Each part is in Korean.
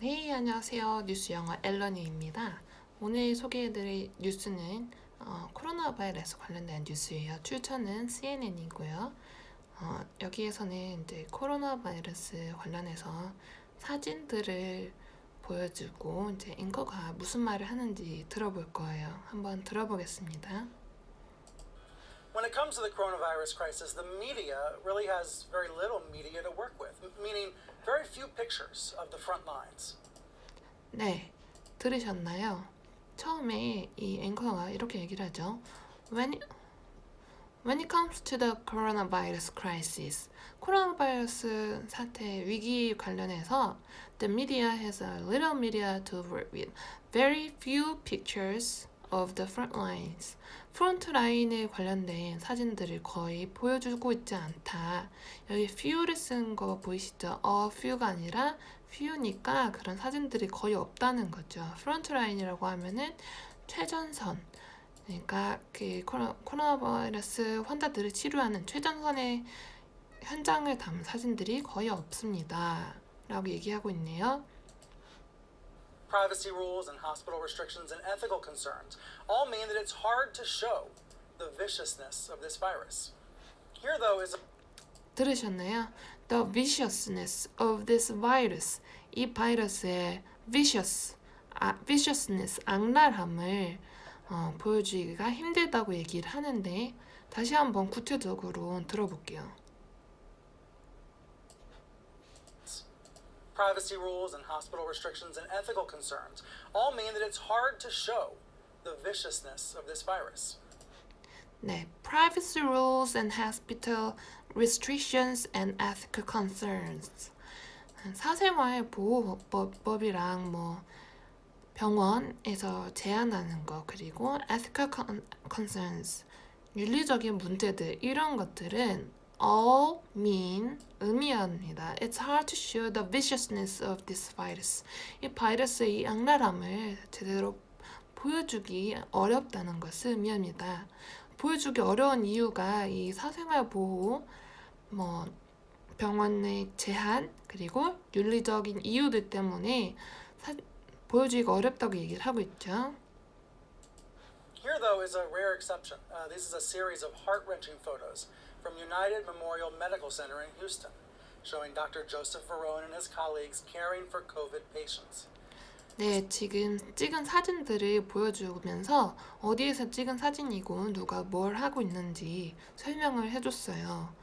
네, 안녕하세요. 뉴스 영어 앨런이입니다. 오늘 소개해드릴 뉴스는 어, 코로나 바이러스 관련된 뉴스예요. 출처는 CNN이고요. 어, 여기에서는 이제 코로나 바이러스 관련해서 사진들을 보여주고 이제 앵커가 무슨 말을 하는지 들어볼 거예요. 한번 들어보겠습니다. When it comes to the coronavirus crisis, the media really has very little media to work with, m- meaning very few pictures of the front lines. 네, 들으셨나요? 처음에 이 앵커가 이렇게 얘기를 하죠. When, when it comes to the coronavirus crisis, 코로나 바이러스 사태 위기 관련해서 the media has a little media to work with. Very few pictures of the front lines. 프론트 라인에 관련된 사진들을 거의 보여주고 있지 않다. 여기 few를 쓴 거 보이시죠? a few가 아니라 few니까 그런 사진들이 거의 없다는 거죠. front line이라고 하면은 최전선. 그러니까 그 코로나, 코로나 바이러스 환자들을 치료하는 최전선의 현장을 담은 사진들이 거의 없습니다. 라고 얘기하고 있네요. Privacy rules and hospital restrictions and ethical concerns all mean that it's hard to show the viciousness of this virus. Here, though, is a 들으셨나요? The viciousness of this virus. 이 바이러스의 vicious, 아, viciousness, 악랄함을 어, 보여주기가 힘들다고 얘기를 하는데 다시 한번 구체적으로 들어볼게요. privacy rules and hospital restrictions and ethical concerns all mean that it's hard to show the viciousness of this virus. 네, privacy rules and hospital restrictions and ethical concerns. 사생활 보호법이랑 뭐 병원에서 제한하는 거 그리고 ethical con- concerns 윤리적인 문제들 이런 것들은 all mean 의미합니다. It's hard to show the viciousness of this virus. 이 바이러스의 이 악랄함을 제대로 보여주기 어렵다는 것을 의미합니다. 보여주기 어려운 이유가 이 사생활 보호, 뭐 병원의 제한 그리고 윤리적인 이유들 때문에 사, 보여주기가 어렵다고 얘기를 하고 있죠. Here, though, is a rare exception. Uh, this is a series of heart wrenching photos from United Memorial Medical Center in Houston, showing Dr. Joseph Verone and his colleagues caring for COVID patients. 네, 지금 찍은 사진들을 보여주면서 어디에서 찍은 사진이고 누가 뭘 하고 있는지 설명을 해줬어요.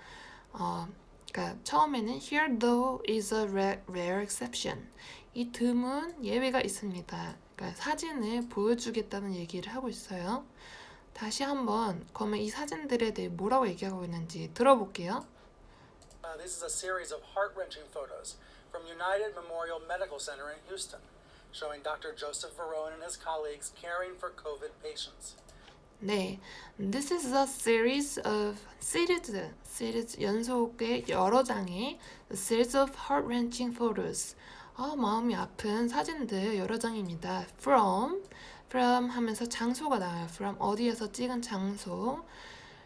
어, 그러니까 처음에는 here though is a rare, exception. 이 드문 예외가 있습니다. 그러니까 사진을 보여주겠다는 얘기를 하고 있어요. 다시 한번 그러면 이 사진들에 대해 뭐라고 얘기하고 있는지 들어볼게요. Uh, this is a series of heart wrenching photos from United Memorial Medical Center in Houston, showing Dr. Joseph Verone and his colleagues caring for COVID patients. 네, this is a series of series, series 연속의 여러 장의 series of heart-wrenching photos. 아, 마음이 아픈 사진들 여러 장입니다. From, from 하면서 장소가 나와요. From 어디에서 찍은 장소.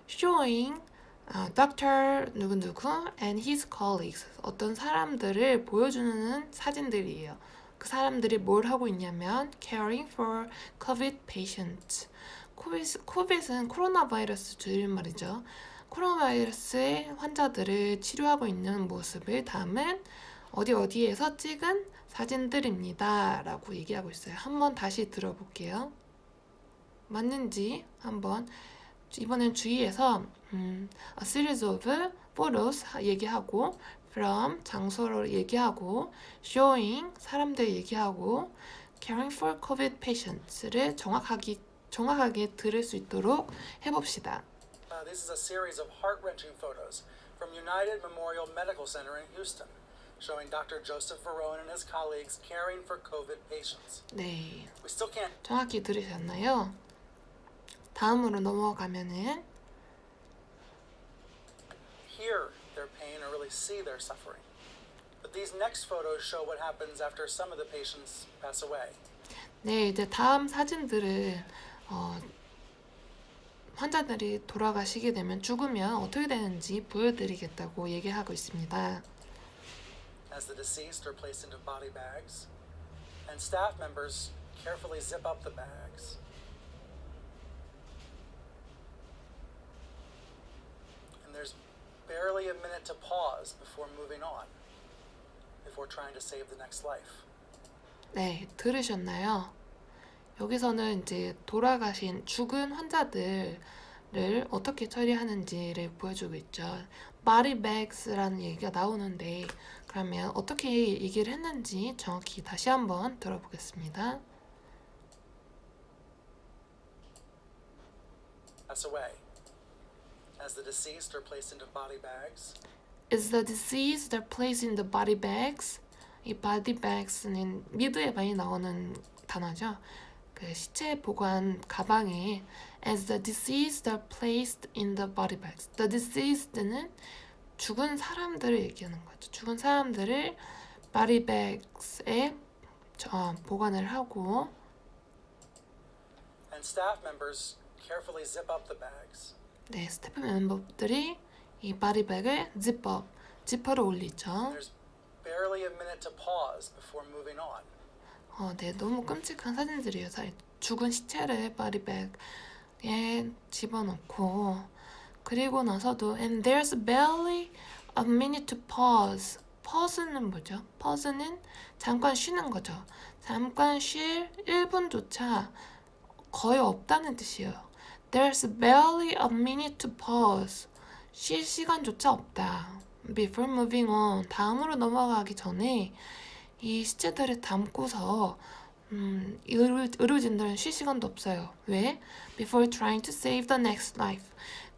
Showing 아, Dr. 누구누구 and his colleagues 어떤 사람들을 보여주는 사진들이에요. 그 사람들이 뭘 하고 있냐면 caring for COVID patients. 코빗, 코빗은 코로나 바이러스 줄임말이죠. 코로나 바이러스의 환자들을 치료하고 있는 모습을 담은 어디 어디에서 찍은 사진들입니다. 라고 얘기하고 있어요. 한번 다시 들어볼게요. 맞는지 한번 이번엔 주의해서 음, a series of photos 얘기하고 from 장소를 얘기하고 showing 사람들 얘기하고 caring for COVID patients를 정확하게 정확하게 들을 수 있도록 해봅시다. Uh, this is a series of heart wrenching photos from United Memorial Medical Center in Houston, showing Dr. Joseph Verone and his colleagues caring for COVID patients. 네, We still can't 정확히 들으셨나요? 다음으로 넘어가면은 hear their pain or really see their suffering. But these next photos show what happens after some of the patients pass away. 네, 이제 다음 사진들을 어, 환자들이 돌아가시게 되면 죽으면 어떻게 되는지 보여드리겠다고 얘기하고 있습니다. As the deceased are placed into body bags, and staff members carefully zip up the bags. And there's barely a minute to pause before moving on, before trying to save the next life. 네, 들으셨나요? 여기서는 이제 돌아가신 죽은 환자들 을 어떻게 처리하는지를 보여주고 있죠. body bags라는 얘기가 나오는데 그러면 어떻게 얘기를 했는지 정확히 다시 한번 들어보겠습니다. Pass away. As the deceased are placed into body bags, Is the deceased placed in the body bags? 이 body bags는 미드에 많이 나오는 단어죠. 그 시체 보관 가방에 as the deceased are placed in the body bags. The deceased는 죽은 사람들을 얘기하는 거죠. 죽은 사람들을 body bags에 저, 보관을 하고 and staff members carefully zip up the bags. 네 스태프 멤버들이 이 body bag을 지퍼 지퍼를 올리죠. There's barely a minute to pause before moving on. 어, 네, 너무 끔찍한 사진들이에요. 사- 죽은 시체를 body bag 에 집어넣고 그리고 나서도 and there's barely a minute to pause. pause는 뭐죠? pause는 잠깐 쉬는 거죠. 잠깐 쉴 1분조차 거의 없다는 뜻이에요. There's barely a minute to pause. 쉴 시간조차 없다. Before moving on. 다음으로 넘어가기 전에 이 시체들을 담고서 음, 의료, 의료진들은 쉴 시간도 없어요. 왜? Before trying to save the next life.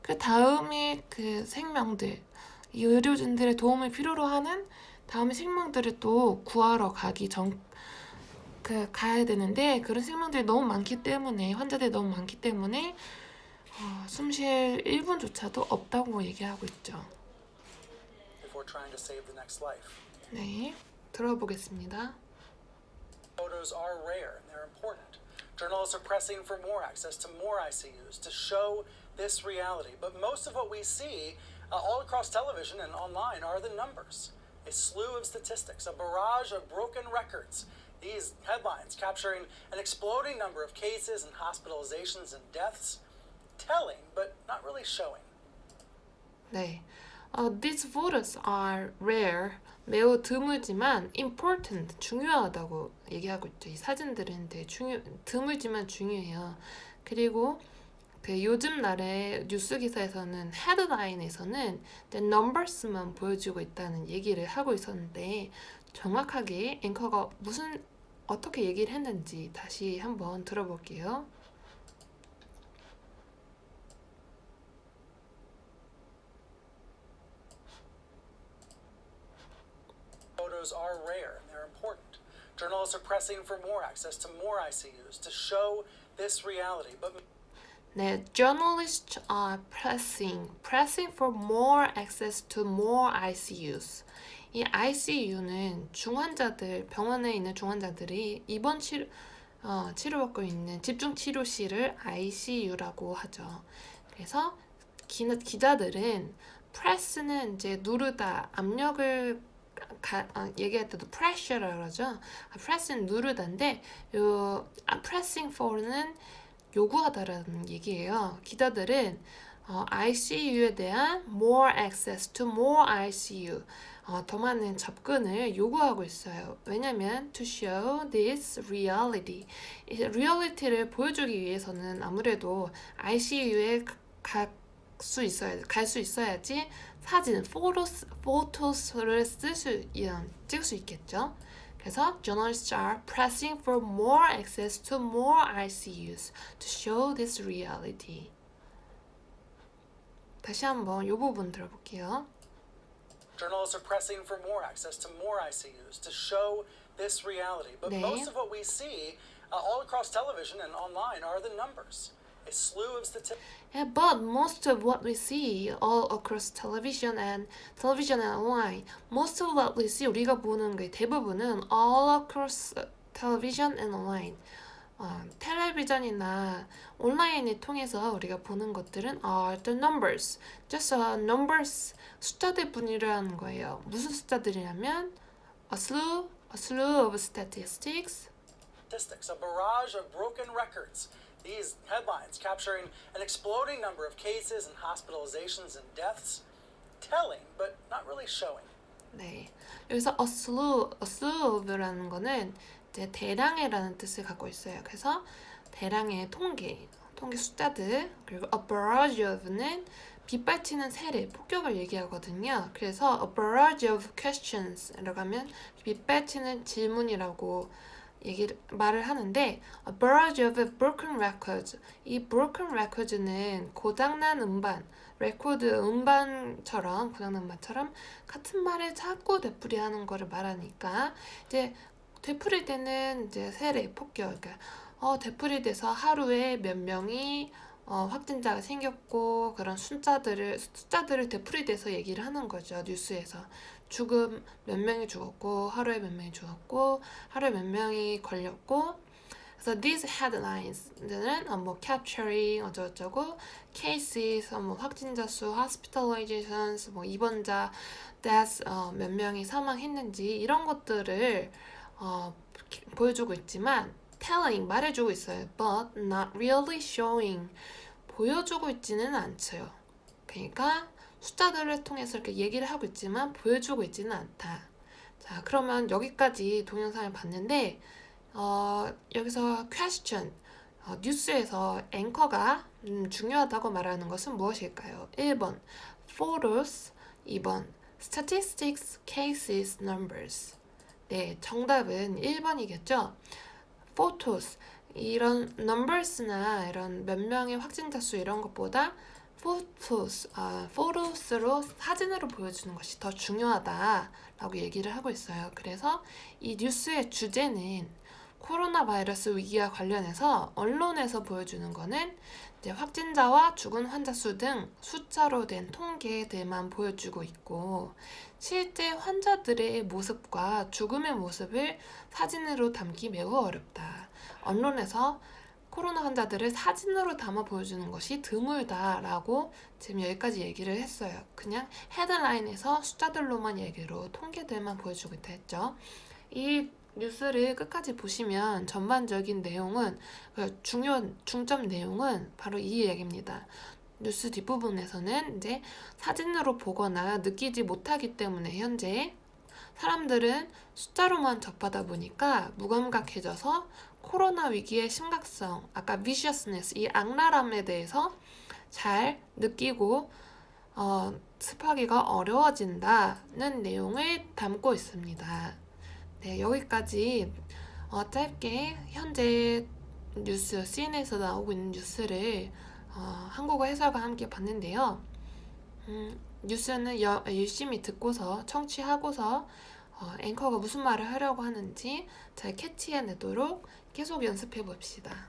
그 다음에 그 생명들, 이 의료진들의 도움을 필요로 하는 다음에 생명들을 또 구하러 가기 전, 그 가야 되는데 그런 생명들이 너무 많기 때문에 환자들이 너무 많기 때문에 어, 숨쉴 1분조차도 없다고 얘기하고 있죠. 네, 들어보겠습니다. Photos are rare and they're important. Journalists are pressing for more access to more ICUs to show this reality. But most of what we see uh, all across television and online are the numbers a slew of statistics, a barrage of broken records. These headlines capturing an exploding number of cases and hospitalizations and deaths, telling but not really showing. 네. 어, these photos are rare. 매우 드물지만 important, 중요하다고 얘기하고 있죠. 이 사진들은 되게 중요, 드물지만 중요해요. 그리고 그 요즘 날의 뉴스 기사에서는 헤드라인에서는 the numbers만 보여주고 있다는 얘기를 하고 있었는데 정확하게 앵커가 무슨 어떻게 얘기를 했는지 다시 한번 들어볼게요. Photos are rare and they're important. Journalists are pressing for more access to more ICUs to show this reality. But 네, journalists are pressing, pressing for more access to more ICUs. 이 ICU는 중환자들, 병원에 있는 중환자들이 입원 치료, 어, 치료받고 있는 집중 치료실을 ICU라고 하죠. 그래서 기, 기자들은 press는 이제 누르다, 압력을 가, 아, 얘기할 때도 pressure라고 그러죠. 아, press는 누르다인데 요 아, pressing for는 요구하다라는 얘기예요. 기자들은 어, ICU에 대한 more access to more ICU 어, 더 많은 접근을 요구하고 있어요. 왜냐면 to show this reality 이 reality를 보여주기 위해서는 아무래도 ICU에 갈수 있어야 갈 수 있어야지 사진 photos photos를 쓸수 찍을 수 있겠죠. 그래서 journalists are pressing for more access to more ICUs to show this reality. 다시 한번 이 부분 들어볼게요. journalists are pressing for more access to more ICUs to show this reality. But 네. most of what we see uh, all across television and online are the numbers. A. Yeah, but most of what we see all across television and television and online, most of what we see 우리가 보는 게 대부분은 all across television and online. 어, 텔레비전이나 온라인을 통해서 우리가 보는 것들은 are the numbers. just uh, numbers 숫자들 뿐이라는 거예요. 무슨 숫자들이냐면 a slew, a slew of statistics, statistics, a barrage of broken records. These headlines capturing an exploding number of cases and hospitalizations and deaths, telling but not really showing. 네. 여기서 a slew, a slew라는 거는 이제 대량의라는 뜻을 갖고 있어요. 그래서 대량의 통계, 통계 숫자들, 그리고 a barrage of는 빗발치는 세례, 폭격을 얘기하거든요. 그래서 a barrage of questions라고 하면 빗발치는 질문이라고 얘기를 말을 하는데 a barrage of broken records. 이 broken records는 고장난 음반 레코드 음반처럼 고장난 음반처럼 같은 말을 자꾸 되풀이하는 거를 말하니까 이제 되풀이 되는 이제 세례 폭격 그러니까 어 되풀이 돼서 하루에 몇 명이 어, 확진자가 생겼고 그런 숫자들을 숫자들을 되풀이돼서 얘기를 하는 거죠 뉴스에서. 죽음 몇 명이 죽었고 하루에 몇 명이 죽었고 하루에 몇 명이 걸렸고. 그래서 these headlines는 어, 뭐 capturing 어쩌고저쩌고 cases 어, 뭐 확진자 수 hospitalizations 뭐 입원자 deaths 어, 몇 명이 사망했는지 이런 것들을 어, 보여주고 있지만 telling 말해주고 있어요 but not really showing 보여주고 있지는 않죠 그러니까 숫자들을 통해서 이렇게 얘기를 하고 있지만 보여주고 있지는 않다. 자, 그러면 여기까지 동영상을 봤는데 어, 여기서 question 어, 뉴스에서 앵커가 음, 중요하다고 말하는 것은 무엇일까요? 1번 photos 2번 statistics, cases, numbers 네, 정답은 1번이겠죠? Photos 이런 numbers나 이런 몇 명의 확진자 수 이런 것보다 photos, 아, photos로 사진으로 보여주는 것이 더 중요하다라고 얘기를 하고 있어요. 그래서 이 뉴스의 주제는 코로나 바이러스 위기와 관련해서 언론에서 보여주는 거는 확진자와 죽은 환자 수 등 숫자로 된 통계들만 보여주고 있고 실제 환자들의 모습과 죽음의 모습을 사진으로 담기 매우 어렵다. 언론에서 코로나 환자들을 사진으로 담아 보여주는 것이 드물다라고 지금 여기까지 얘기를 했어요. 그냥 헤드라인에서 숫자들로만 얘기로 통계들만 보여주고 있다 했죠. 이 뉴스를 끝까지 보시면 전반적인 내용은 그 중요 중점 내용은 바로 이 얘기입니다. 뉴스 뒷부분에서는 이제 사진으로 보거나 느끼지 못하기 때문에 현재 사람들은 숫자로만 접하다 보니까 무감각해져서 코로나 위기의 심각성, 아까 viciousness, 이 악랄함에 대해서 잘 느끼고 어, 습하기가 어려워진다는 내용을 담고 있습니다. 네, 여기까지 어, 짧게 현재 뉴스, CNN에서 나오고 있는 뉴스를 어, 한국어 해설과 함께 봤는데요. 음, 뉴스는 여, 열심히 듣고서 청취하고서 어, 앵커가 무슨 말을 하려고 하는지 잘 캐치해내도록 계속 연습해 봅시다.